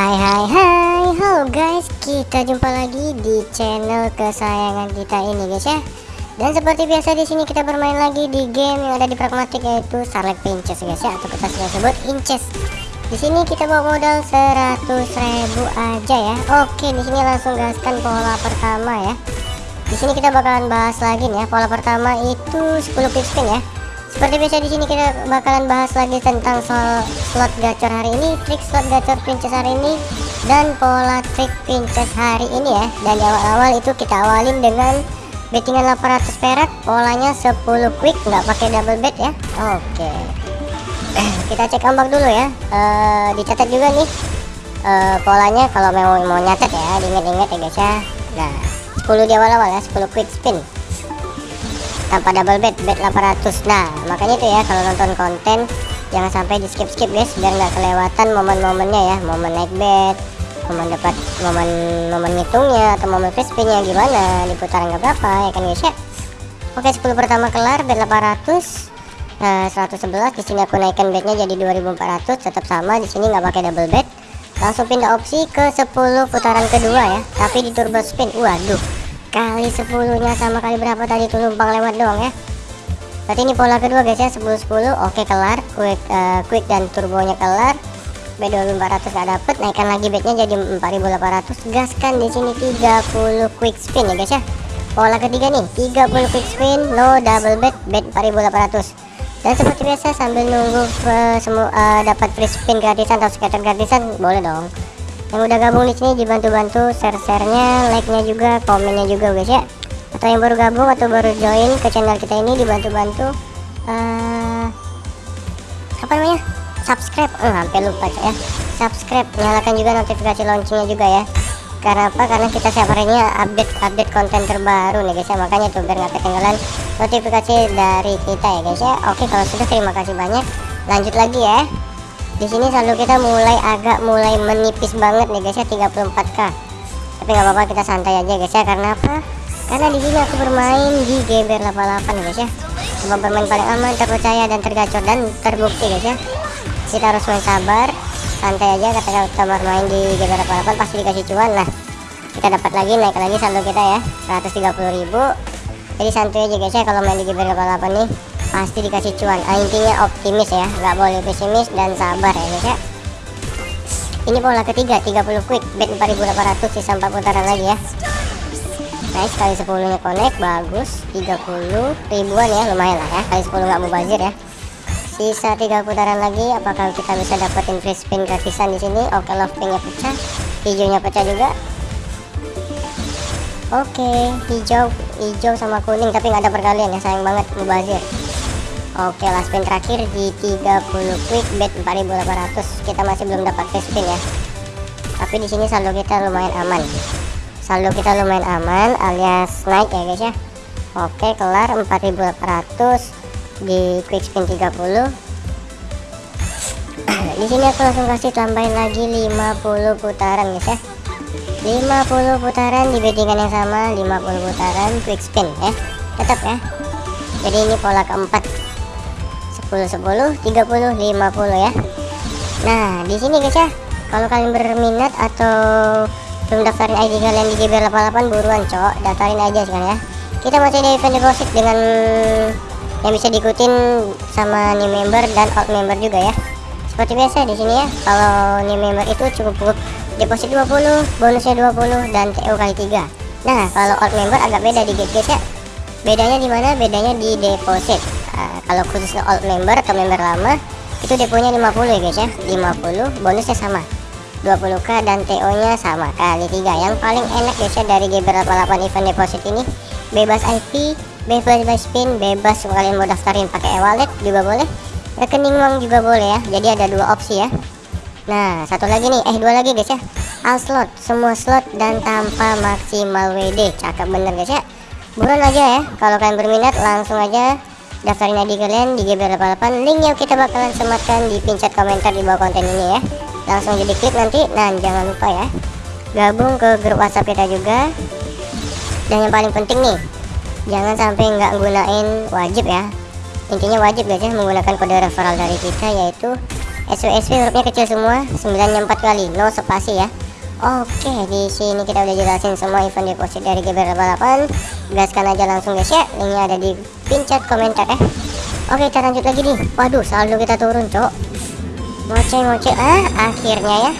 Hai hai hai. Halo guys. Kita jumpa lagi di channel kesayangan kita ini guys ya. Dan seperti biasa di sini kita bermain lagi di game yang ada di pragmatik yaitu Starlight Princess guys ya. Atau kita sering sebut Inches. Di sini kita bawa modal 100 ribu aja ya. Oke di sini langsung gaskan pola pertama ya. Di sini kita bakalan bahas lagi nih ya. Pola pertama itu 10 quick spin ya seperti biasa di sini kita bakalan bahas lagi tentang soal slot gacor hari ini, trik slot gacor princess hari ini, dan pola trik princess hari ini ya. Dan di awal-awal itu kita awalin dengan bettingan 800 perak, polanya 10 quick, nggak pakai double bet ya. Oke. kita cek ombak dulu ya. E, dicatat juga nih e, polanya kalau mau mau nyatet ya, diingat-ingat ya guys ya. Nah, 10 di awal-awal ya, 10 quick spin tanpa double bet bet 800 nah makanya itu ya kalau nonton konten jangan sampai di skip skip guys biar nggak kelewatan momen-momennya ya. Momen naik bet momen dapat momen momen ngitungnya atau momen free spinnya gimana? Di putaran berapa ya kan guys ya? Oke 10 pertama kelar bet 800 Nah, 111 di sini aku naikkan bednya jadi 2400 tetap sama di sini nggak pakai double bet langsung pindah opsi ke 10 putaran kedua ya tapi di turbo spin. Waduh kali 10 nya sama kali berapa tadi tuh numpang lewat doang ya. Berarti ini pola kedua guys ya. 10 10 oke kelar. Quick uh, quick dan turbonya kelar. B2400 gak dapet. Naikkan lagi bednya jadi 4800 gaskan di sini 30 quick spin ya guys ya. Pola ketiga nih 30 quick spin no double bet bet 4800 dan seperti biasa sambil nunggu uh, semua uh, dapat free spin gratisan atau scatter gratisan boleh dong yang udah gabung di sini dibantu-bantu share-sharenya, like-nya juga, komennya juga guys ya. Atau yang baru gabung atau baru join ke channel kita ini dibantu-bantu uh, apa namanya? subscribe. Eh, hampir lupa ya. Subscribe, nyalakan juga notifikasi launchingnya juga ya. Karena apa? Karena kita setiap harinya update-update konten terbaru nih guys ya. Makanya tuh biar nggak ketinggalan notifikasi dari kita ya guys ya. Oke, kalau sudah terima kasih banyak. Lanjut lagi ya di sini saldo kita mulai agak mulai menipis banget nih guys ya 34k tapi nggak apa-apa kita santai aja guys ya. Karena apa? Karena di sini aku bermain di GBR 88 guys ya. Coba bermain paling aman terpercaya dan tergacor dan terbukti guys ya. Kita harus main sabar santai aja ketika kita bermain di GBR 88 pasti dikasih cuan. Nah kita dapat lagi naik lagi saldo kita ya. 130.000 jadi santai aja guys ya kalau main di GBR 88 nih pasti dikasih cuan. Ah, intinya optimis ya. Nggak boleh pesimis dan sabar ya guys ya. Ini pola ketiga 30 quick. Bet 4800 sisa 4 putaran lagi ya. Nice kali 10 nya connect bagus. 30 ribuan ya lumayan lah ya. Kali 10 nggak mau bazir ya. Sisa 3 putaran lagi apakah kita bisa dapetin free spin gratisan di sini? Oke love pinknya pecah. Hijaunya pecah juga. Oke hijau hijau sama kuning tapi nggak ada perkalian ya sayang banget mubazir Oke last spin terakhir di 30 quick bet 4800 kita masih belum dapat free spin ya. Tapi di sini saldo kita lumayan aman. Saldo kita lumayan aman alias naik ya guys ya. Oke kelar 4800 di quick spin 30 di sini aku langsung kasih tambahin lagi 50 putaran guys ya. 50 putaran di bettingan yang sama 50 putaran quick spin ya. Tetap ya. Jadi ini pola keempat 10 10 30 50 ya. Nah di sini guys ya kalau kalian berminat atau belum daftarin ID kalian di JBR 88 buruan cok. Daftarin aja sekarang ya. Kita masih ada event deposit dengan yang bisa diikutin sama new member dan old member juga ya. Seperti biasa di sini ya kalau new member itu cukup cukup deposit 20 bonusnya 20 dan TO kali 3 nah kalau old member agak beda di guys ya. Bedanya di mana? Bedanya di deposit nah, kalau khusus old member atau member lama itu deponya 50 ya guys ya. 50 bonusnya sama. 20k dan TO nya sama kali 3 yang paling enak guys ya dari GBR 88 event deposit ini bebas IP bebas spin bebas kalian mau daftarin pakai e-wallet juga boleh rekening uang juga boleh ya. Jadi ada dua opsi ya. Nah satu lagi nih eh dua lagi guys ya. All slot semua slot dan tanpa maksimal WD cakep bener guys ya. Buruan aja ya. Kalau kalian berminat langsung aja daftarin ID kalian di GB88 linknya kita bakalan sematkan di pin chat komentar di bawah konten ini ya. Langsung jadi klik nanti. Dan jangan lupa ya. Gabung ke grup WhatsApp kita juga. Dan yang paling penting nih jangan sampai nggak gunain wajib ya. Intinya wajib guys menggunakan kode referral dari kita yaitu SW hurufnya kecil semua 94 kali no spasi ya Oke di sini kita udah jelasin semua event deposit dari GB88 gaskan aja langsung guys ya. Linknya ada di pin chat komentar ya. Oke kita lanjut lagi nih. Waduh saldo kita turun cok. Ngoceh-ngoceh ah akhirnya ya.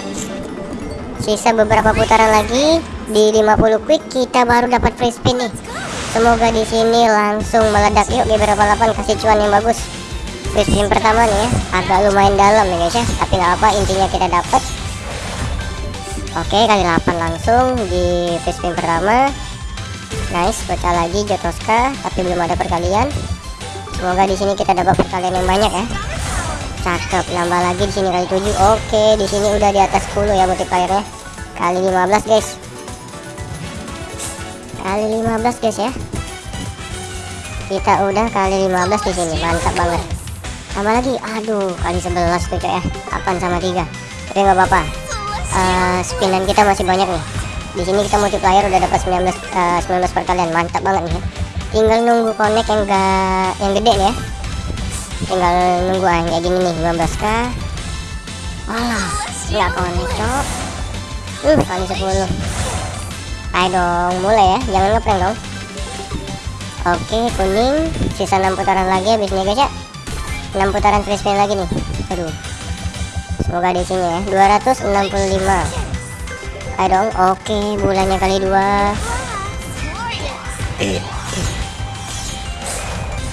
Sisa beberapa putaran lagi. Di 50 quick kita baru dapat free spin nih. Semoga di sini langsung meledak. Yuk GB88 kasih cuan yang bagus. Free spin pertama nih ya. Agak lumayan dalam ya guys ya. Tapi nggak apa intinya kita dapat Oke kali 8 langsung di spin pertama. Nice pecah lagi Jotoska tapi belum ada perkalian. Semoga di sini kita dapat perkalian yang banyak ya. Cakep nambah lagi di sini kali 7 Oke di sini udah di atas 10 ya multiplyernya Kali 15 guys. Kali 15 guys ya. Kita udah kali 15 di sini. Mantap banget. Tambah lagi. Aduh kali 11 tuh ya. 8 sama 3 Tapi nggak apa-apa uh, spinan kita masih banyak nih. Di sini kita multiplier udah dapat 19 uh, 19 perkalian mantap banget nih. Tinggal nunggu connect yang enggak yang gede nih ya. Tinggal nunggu aja kayak gini nih 15k alah nggak connect cok. Uh kali 10 ayo dong mulai ya. Jangan ngeprank dong. Oke kuning. Sisa 6 putaran lagi habis nih guys ya. 6 putaran free spin lagi nih. Aduh semoga di sini ya. 265 ayo dong. Oke bulannya kali dua.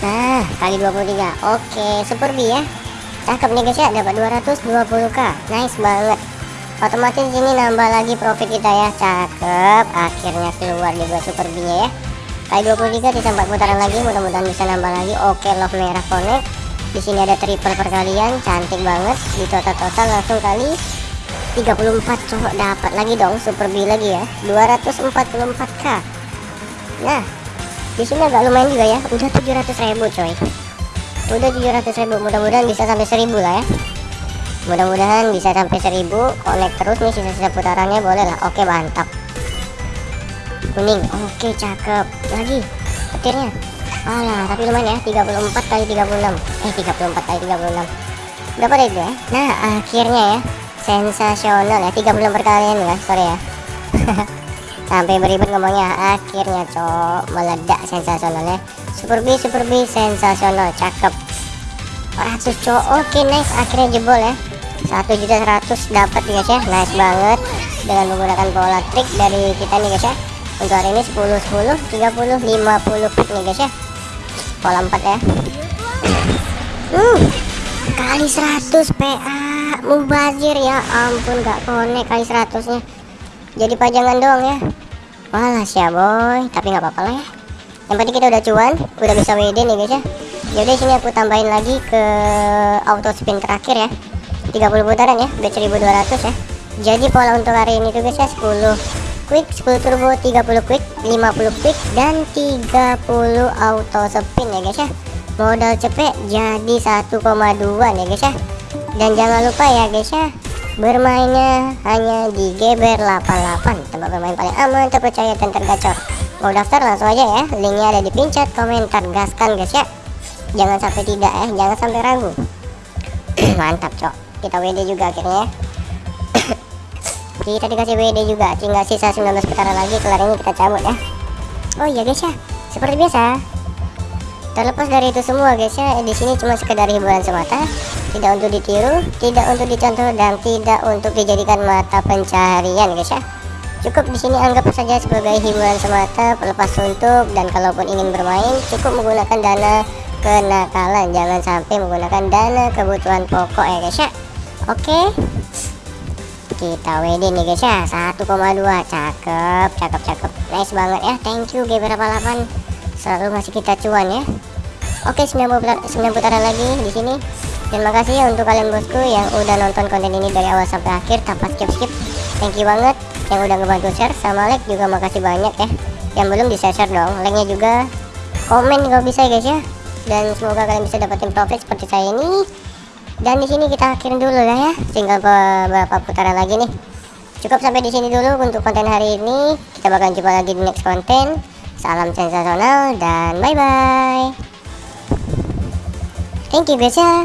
Nah kali 23 oke super B ya. Cakep nih guys ya dapat 220k nice banget. Otomatis ini nambah lagi profit kita ya. Cakep. Akhirnya keluar juga super B nya ya. Kali 23 di 4 putaran lagi. Mudah-mudahan bisa nambah lagi. Oke love merah connect di sini ada triple perkalian cantik banget. Di total-total langsung kali 34 cowok dapat lagi dong super B lagi ya. 244k nah di sini agak lumayan juga ya. Udah 700 ribu coy. Udah 700 ribu. Mudah-mudahan bisa sampai 1000 lah ya. Mudah-mudahan bisa sampai 1000 connect terus nih sisa-sisa putarannya. Boleh lah. Oke mantap. Kuning. Oke cakep. Lagi. Petirnya Alah, tapi lumayan ya, 34 kali 36. Eh, 34 kali 36. Berapa deh itu ya? Nah, akhirnya ya, sensasional ya, 36 perkalian ya, sorry ya. Sampai beribet ngomongnya, akhirnya cok meledak sensasionalnya. Super B, Super B, sensasional, cakep. 100 cok, oke nice, akhirnya jebol ya. 1 juta 100 dapat guys ya, nice banget dengan menggunakan pola trik dari kita nih guys ya. Untuk hari ini 10 10 30 50 pick nih guys ya pola 4 ya. Uh kali 100 PA mubazir ya ampun gak konek kali 100 nya jadi pajangan doang ya. Walas ya boy. Tapi nggak apa-apa lah ya. Yang penting kita udah cuan udah bisa WD nih guys ya. Jadi sini aku tambahin lagi ke auto spin terakhir ya. 30 putaran ya udah 1200 ya. Jadi pola untuk hari ini tuh guys ya 10 quick 10 turbo 30 quick 50 quick dan 30 auto spin ya guys ya. Modal cepet jadi 1,2 ya guys ya. Dan jangan lupa ya guys ya bermainnya hanya di Geber 88 tempat bermain paling aman terpercaya dan tergacor. Mau daftar langsung aja ya. Linknya ada di pin chat komentar gaskan guys ya. Jangan sampai tidak ya jangan sampai ragu. Mantap cok. Kita WD juga akhirnya ya kita dikasih WD juga tinggal sisa 19 putaran lagi kelar ini kita cabut ya. Oh iya guys ya seperti biasa terlepas dari itu semua guys ya di sini cuma sekedar hiburan semata tidak untuk ditiru tidak untuk dicontoh dan tidak untuk dijadikan mata pencaharian guys ya. Cukup di sini anggap saja sebagai hiburan semata pelepas suntuk dan kalaupun ingin bermain cukup menggunakan dana kenakalan. Jangan sampai menggunakan dana kebutuhan pokok ya guys ya. Oke. okay kita WD nih guys ya. 1,2 cakep cakep cakep. Nice banget ya. Thank you G88 selalu ngasih kita cuan ya. Oke 9 putaran, 9 putaran lagi di sini. Terima kasih ya untuk kalian bosku yang udah nonton konten ini dari awal sampai akhir tanpa skip skip thank you banget yang udah ngebantu share. Sama like juga makasih banyak ya. Yang belum di share, -share dong. Like nya juga. Komen kalau bisa ya guys ya. Dan semoga kalian bisa dapetin profit seperti saya ini dan di sini kita akhirin dulu lah ya. Tinggal beberapa putaran lagi nih. Cukup sampai di sini dulu untuk konten hari ini. Kita bakal jumpa lagi di next konten. Salam sensasional dan bye bye thank you guys ya